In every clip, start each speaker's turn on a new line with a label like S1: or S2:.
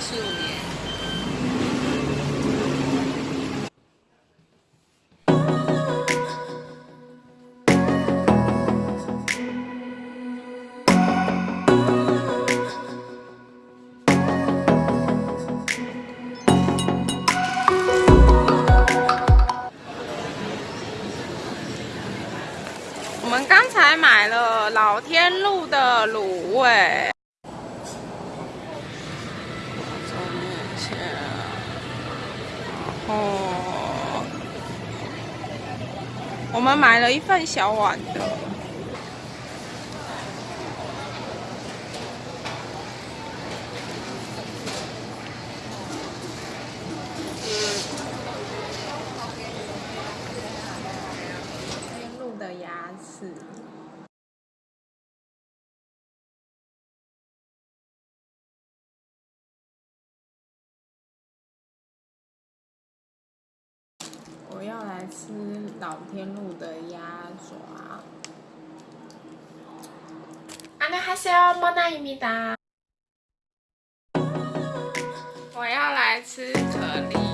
S1: 十五年。我们刚才买了老天路的卤味。走面线，然后我们买了一份小碗的。天路的牙齿。我要来吃老天路的鸭爪。안녕하세요모나입니다。我要来吃可丽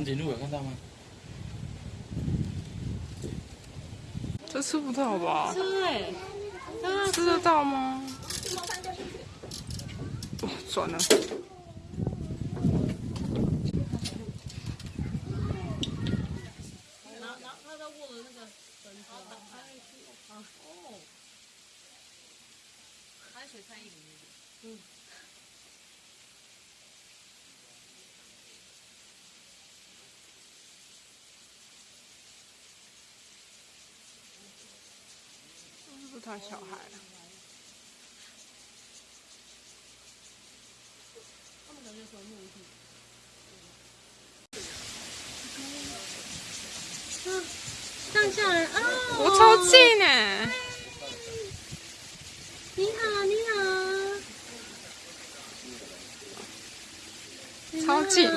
S2: 长颈鹿有看到吗？
S1: 这吃不到吧？
S3: 对，
S1: 吃得到吗？哦，转了。看小孩。
S3: 他们感觉？上下来啊！
S1: 我超近呢！
S3: 你好，你好。超近。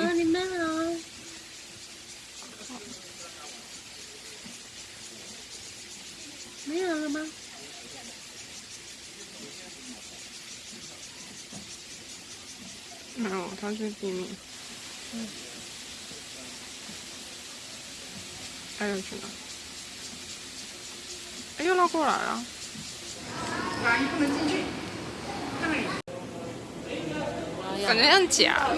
S3: 没有，
S1: 他是地面。嗯。还有去哪？哎，又绕过来了。哪一不能进去？感觉像假。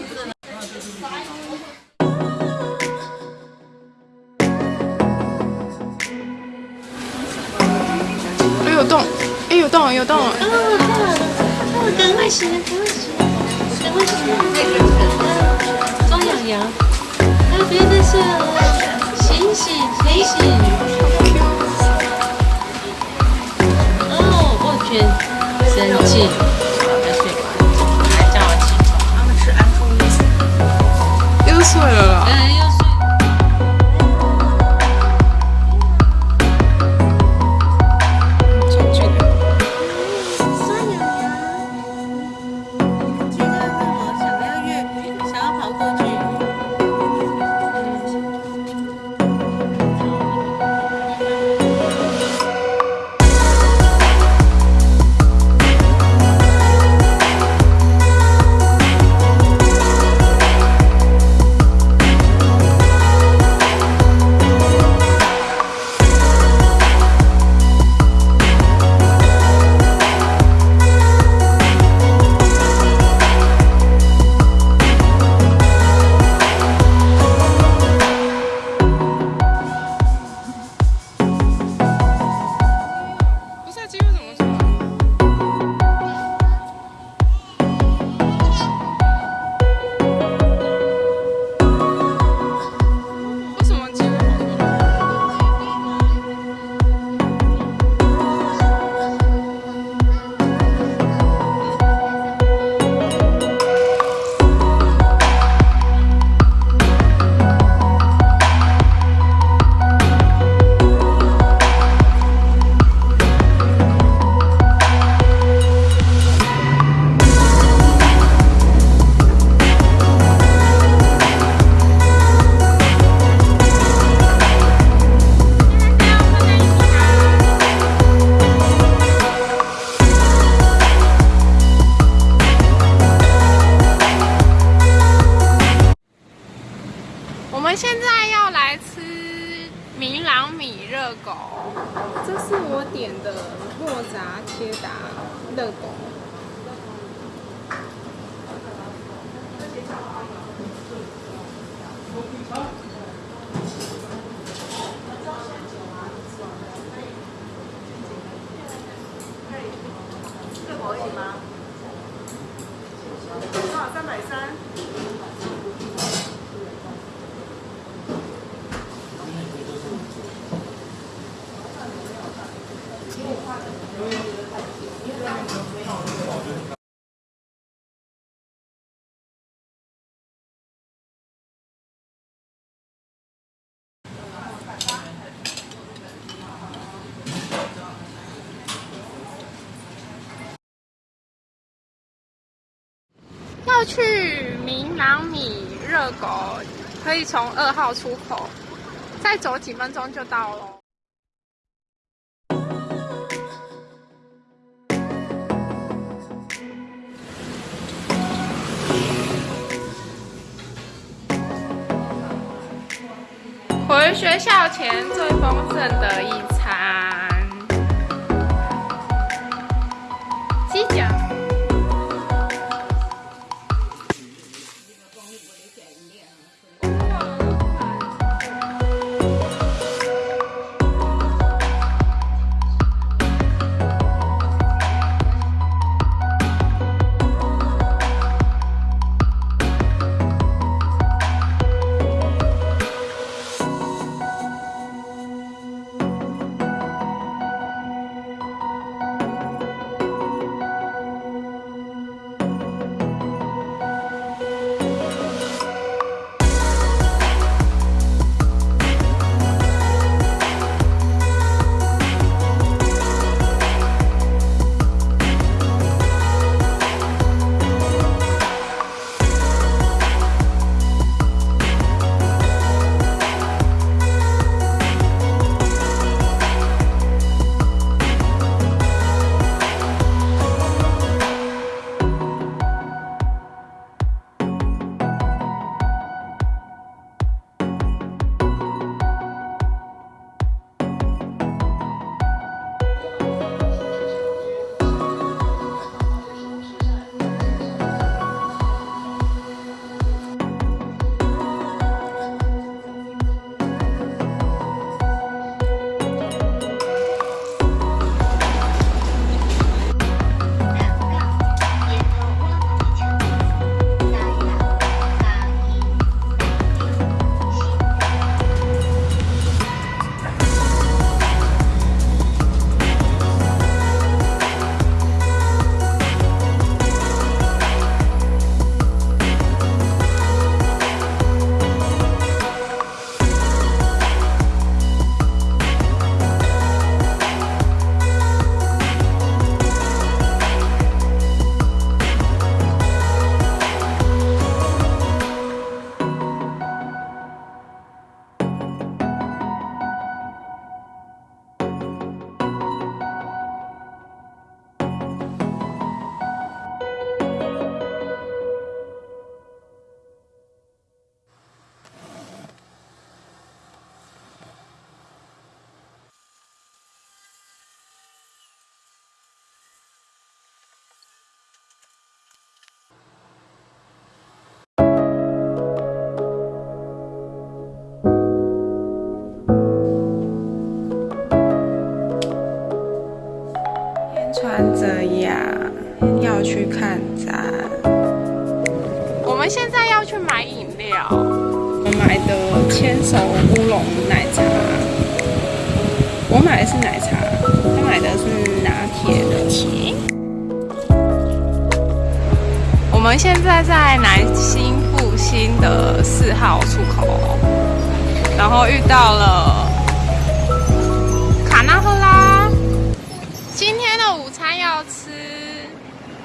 S1: 哎，有洞！哎，有洞！有洞！啊，太好了！
S3: 那我赶快洗，赶快洗，赶快洗！那个，装痒痒。啊，别再睡了，醒醒，醒醒！哦，我去，生气。
S1: 睡了。这是我点的莫扎切达热狗。热狗可以吗？多少？三百三。要去明朗米热狗，可以从二号出口，再走几分钟就到了。回学校前最丰盛的一餐，们现在在南新复兴的四号出口，然后遇到了卡纳赫拉。今天的午餐要吃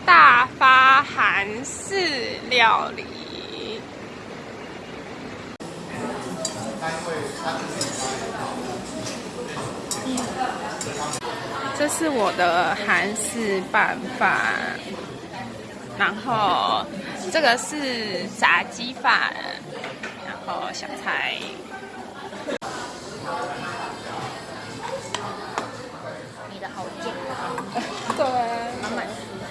S1: 大发韩式料理。这是我的韩式拌饭，然后这个是炸鸡饭，然后小菜。
S3: 你的好健康，
S1: 对，
S3: 满满蔬菜。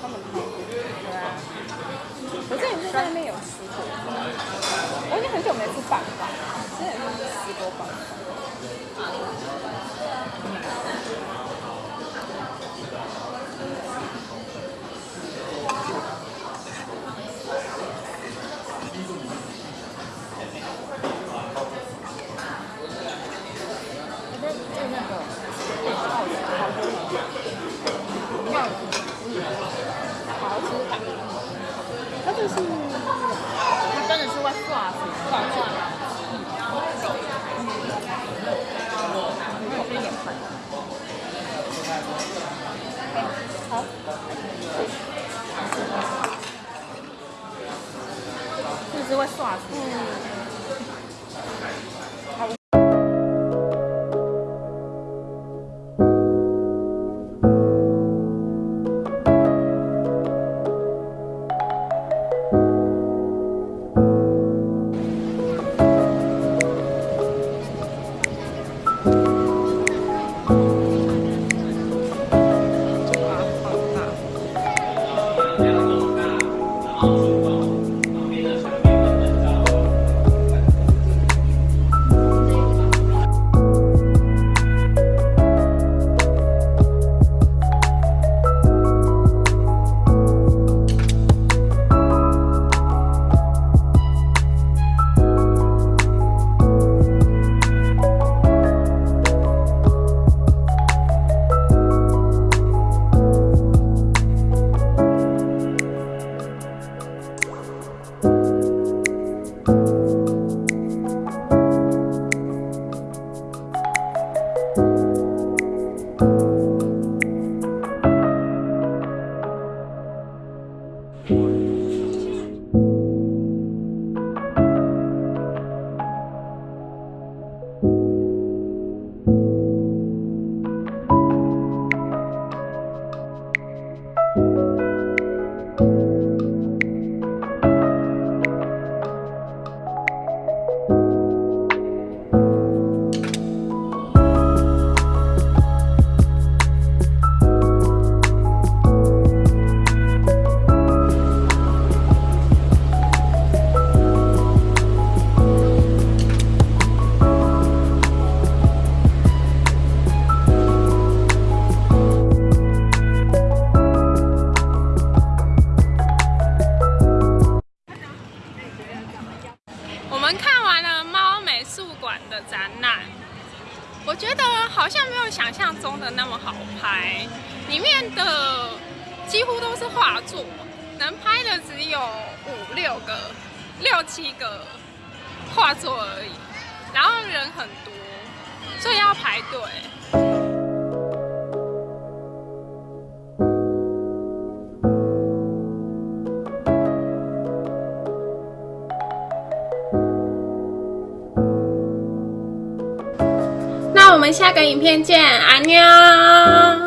S1: 他们好对啊。我之前是在那边有吃过，我已经很久没吃拌饭，之前是吃过拌
S3: 是会刷死。就
S1: 好像没有想象中的那么好拍，里面的几乎都是画作，能拍的只有五六个、六七个画作而已，然后人很多，所以要排队。下个影片见，阿妞。